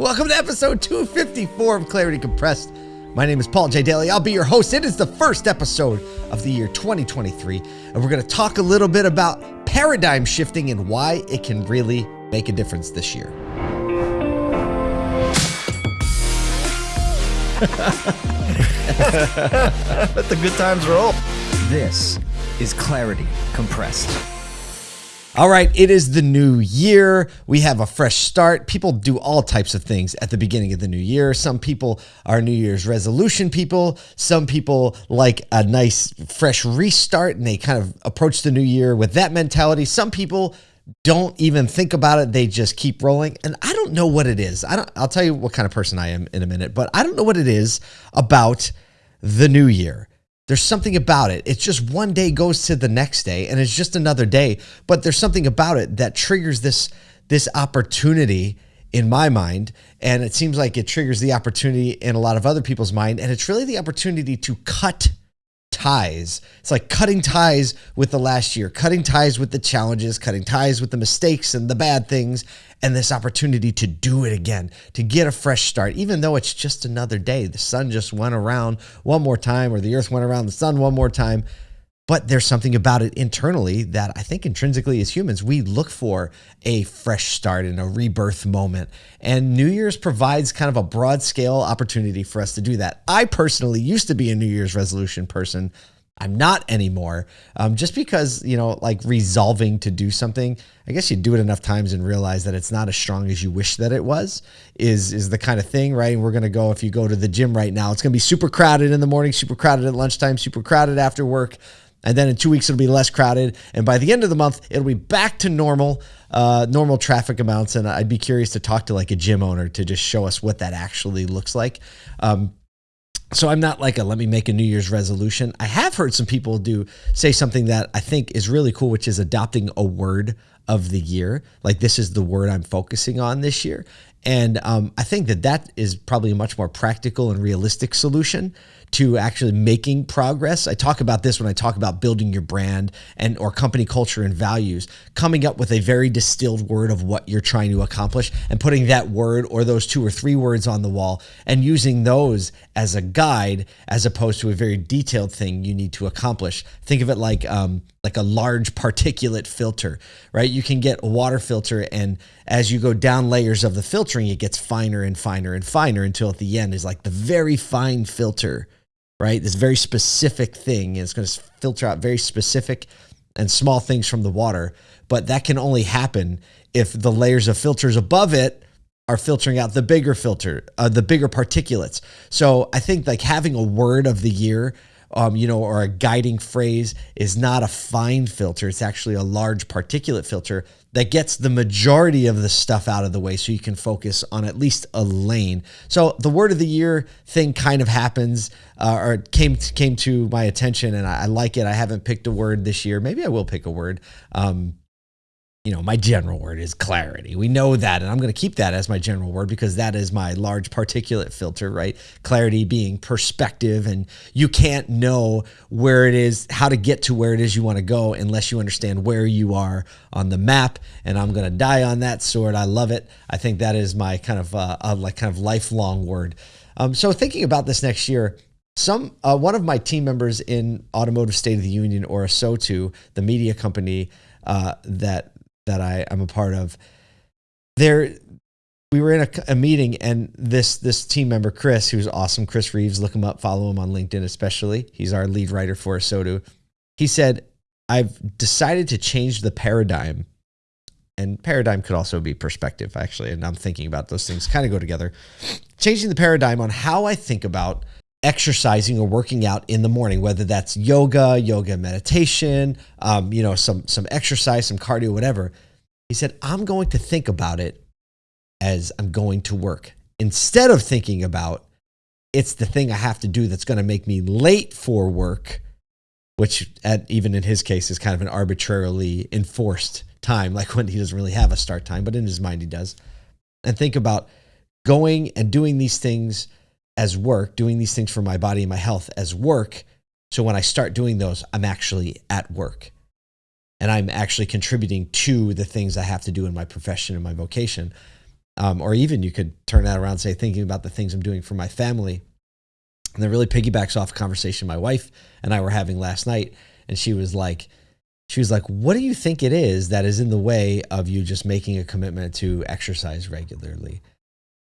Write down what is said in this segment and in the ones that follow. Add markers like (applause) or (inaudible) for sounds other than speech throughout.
Welcome to episode 254 of Clarity Compressed. My name is Paul J. Daly. I'll be your host. It is the first episode of the year 2023, and we're going to talk a little bit about paradigm shifting and why it can really make a difference this year. (laughs) Let the good times roll. This is Clarity Compressed. All right, it is the new year. We have a fresh start. People do all types of things at the beginning of the new year. Some people are New Year's resolution people. Some people like a nice fresh restart and they kind of approach the new year with that mentality. Some people don't even think about it. They just keep rolling. And I don't know what it is. I don't I'll tell you what kind of person I am in a minute, but I don't know what it is about the new year. There's something about it. It's just one day goes to the next day and it's just another day, but there's something about it that triggers this this opportunity in my mind and it seems like it triggers the opportunity in a lot of other people's mind and it's really the opportunity to cut ties. It's like cutting ties with the last year, cutting ties with the challenges, cutting ties with the mistakes and the bad things, and this opportunity to do it again, to get a fresh start, even though it's just another day. The sun just went around one more time, or the earth went around the sun one more time. But there's something about it internally that I think intrinsically as humans, we look for a fresh start and a rebirth moment. And New Year's provides kind of a broad scale opportunity for us to do that. I personally used to be a New Year's resolution person. I'm not anymore. Um, just because, you know, like resolving to do something, I guess you do it enough times and realize that it's not as strong as you wish that it was, is is the kind of thing, right? And we're gonna go, if you go to the gym right now, it's gonna be super crowded in the morning, super crowded at lunchtime, super crowded after work. And then in two weeks, it'll be less crowded. And by the end of the month, it'll be back to normal, uh, normal traffic amounts. And I'd be curious to talk to like a gym owner to just show us what that actually looks like. Um, so I'm not like a let me make a New Year's resolution. I have heard some people do say something that I think is really cool, which is adopting a word of the year. Like this is the word I'm focusing on this year. And um, I think that that is probably a much more practical and realistic solution to actually making progress. I talk about this when I talk about building your brand and or company culture and values, coming up with a very distilled word of what you're trying to accomplish and putting that word or those two or three words on the wall and using those as a guide as opposed to a very detailed thing you need to accomplish. Think of it like um, like a large particulate filter, right? You can get a water filter and as you go down layers of the filtering, it gets finer and finer and finer until at the end is like the very fine filter right? This very specific thing. It's going to filter out very specific and small things from the water. But that can only happen if the layers of filters above it are filtering out the bigger filter, uh, the bigger particulates. So I think like having a word of the year um, you know, or a guiding phrase is not a fine filter. It's actually a large particulate filter that gets the majority of the stuff out of the way so you can focus on at least a lane. So the word of the year thing kind of happens uh, or came came to my attention and I, I, like it. I haven't picked a word this year. Maybe I will pick a word. Um, you know, my general word is clarity. We know that, and I'm going to keep that as my general word because that is my large particulate filter, right? Clarity being perspective, and you can't know where it is, how to get to where it is you want to go unless you understand where you are on the map. And I'm going to die on that sword. I love it. I think that is my kind of uh, uh, like kind of lifelong word. Um, so thinking about this next year, some uh, one of my team members in Automotive State of the Union or ASOTU, the media company uh, that that I, I'm a part of, there we were in a, a, meeting and this this team member Chris, who's awesome, Chris Reeves, look him up, follow him on LinkedIn especially. He's our lead writer for ASOTU. He said, "I've decided to change the paradigm." And paradigm could also be perspective, actually. And I'm thinking about those things kind of go together. Changing the paradigm on how I think about exercising or working out in the morning, whether that's yoga, yoga meditation, um, you know, some some exercise, some cardio, whatever. He said, I'm going to think about it as I'm going to work instead of thinking about it's the thing I have to do that's going to make me late for work, which at, even in his case is kind of an arbitrarily enforced time, like when he doesn't really have a start time, but in his mind he does. And think about going and doing these things as work, doing these things for my body and my health as work. So when I start doing those, I'm actually at work and I'm actually contributing to the things I have to do in my profession and my vocation. Um, or even you could turn that around and say, thinking about the things I'm doing for my family. And that really piggybacks off a conversation my wife and I were having last night. And she was like, she was like, what do you think it is that is in the way of you just making a commitment to exercise regularly?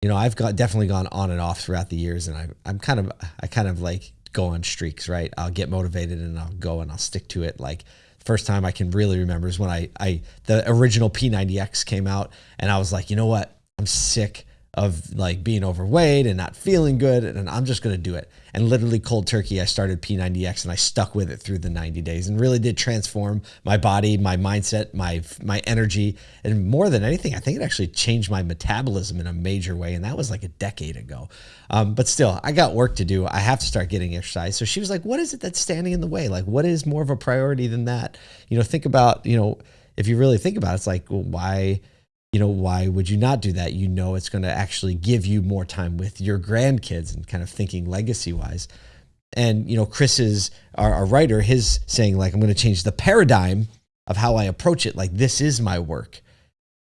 You know, I've got definitely gone on and off throughout the years and I, I'm kind of, I kind of like go on streaks, right? I'll get motivated and I'll go and I'll stick to it. Like first time I can really remember is when I, I the original P90X came out and I was like, you know what? I'm sick of like being overweight and not feeling good and I'm just going to do it. And literally cold turkey, I started P90X and I stuck with it through the 90 days and really did transform my body, my mindset, my my energy, and more than anything, I think it actually changed my metabolism in a major way and that was like a decade ago. Um, but still, I got work to do. I have to start getting exercise. So she was like, "What is it that's standing in the way? Like what is more of a priority than that?" You know, think about, you know, if you really think about it, it's like, well, why you know, why would you not do that? You know, it's going to actually give you more time with your grandkids and kind of thinking legacy wise. And, you know, Chris is our, our writer, his saying, like, I'm going to change the paradigm of how I approach it. Like, this is my work,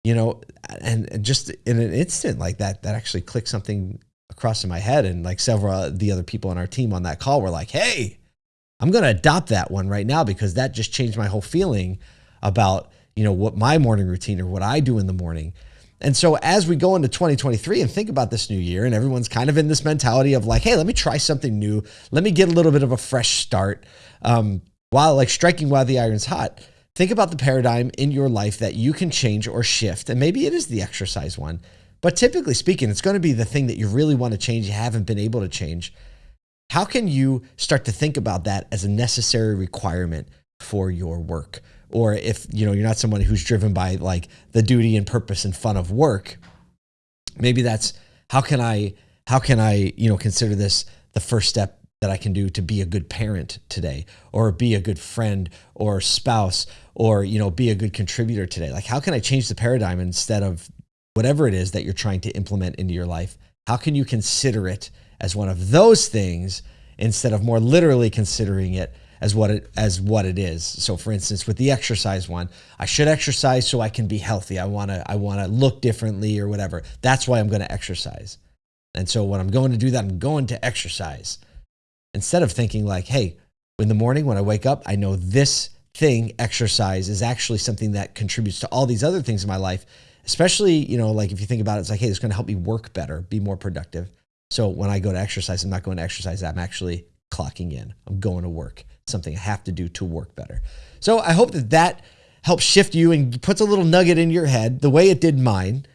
you know, and just in an instant like that, that actually clicked something across in my head. And like several of the other people on our team on that call were like, hey, I'm going to adopt that one right now because that just changed my whole feeling about you know, what my morning routine or what I do in the morning. And so as we go into 2023 and think about this new year, and everyone's kind of in this mentality of like, hey, let me try something new. Let me get a little bit of a fresh start. Um, while like striking while the iron's hot, think about the paradigm in your life that you can change or shift. And maybe it is the exercise one. But typically speaking, it's going to be the thing that you really want to change, you haven't been able to change. How can you start to think about that as a necessary requirement for your work? or if you know you're not someone who's driven by like the duty and purpose and fun of work maybe that's how can i how can i you know consider this the first step that i can do to be a good parent today? Or be a good friend or spouse or you know be a good contributor today? Like how can i change the paradigm instead of whatever it is that you're trying to implement into your life? How can you consider it as one of those things instead of more literally considering it as what it as what it is. So for instance, with the exercise one, I should exercise so I can be healthy. I want to I want to look differently or whatever. That's why I'm going to exercise. And so when I'm going to do that, I'm going to exercise. Instead of thinking like, hey, in the morning when I wake up, I know this thing, exercise, is actually something that contributes to all these other things in my life. Especially, you know, like if you think about it, it's like, hey, it's going to help me work better, be more productive. So when I go to exercise, I'm not going to exercise. That I'm actually clocking in. I'm going to work something I have to do to work better. So I hope that that helps shift you and puts a little nugget in your head the way it did mine.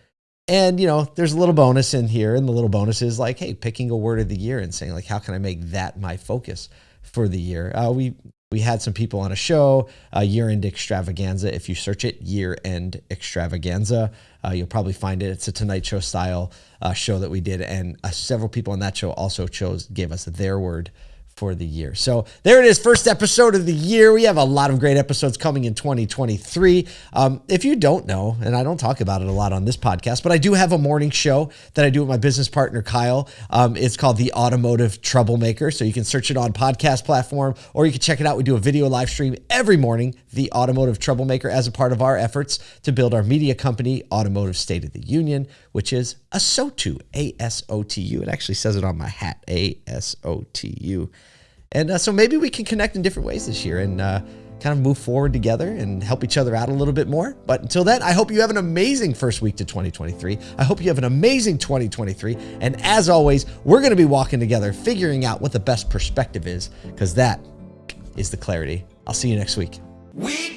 And, you know, there's a little bonus in here. And the little bonus is like, hey, picking a word of the year and saying, like, how can I make that my focus for the year? Uh, we, we had some people on a show, uh, Year End Extravaganza. If you search it, Year End Extravaganza, uh, you'll probably find it. It's a Tonight Show style uh, show that we did. And uh, several people on that show also chose, gave us their word for the year. So there it is, first episode of the year. We have a lot of great episodes coming in 2023. Um, if you don't know, and I don't talk about it a lot on this podcast, but I do have a morning show that I do with my business partner Kyle. Um, it's called the Automotive Troublemaker. So you can search it on podcast platform, or you can check it out. We do a video live stream every morning, the Automotive Troublemaker, as a part of our efforts to build our media company, Automotive State of the Union, which is ASOTU, A S O T U. It actually says it on my hat, A S O T U. And uh, so maybe we can connect in different ways this year and uh, kind of move forward together and help each other out a little bit more. But until then, I hope you have an amazing first week to 2023. I hope you have an amazing 2023. And as always, we're going to be walking together, figuring out what the best perspective is, because that is the clarity. I'll see you next week. We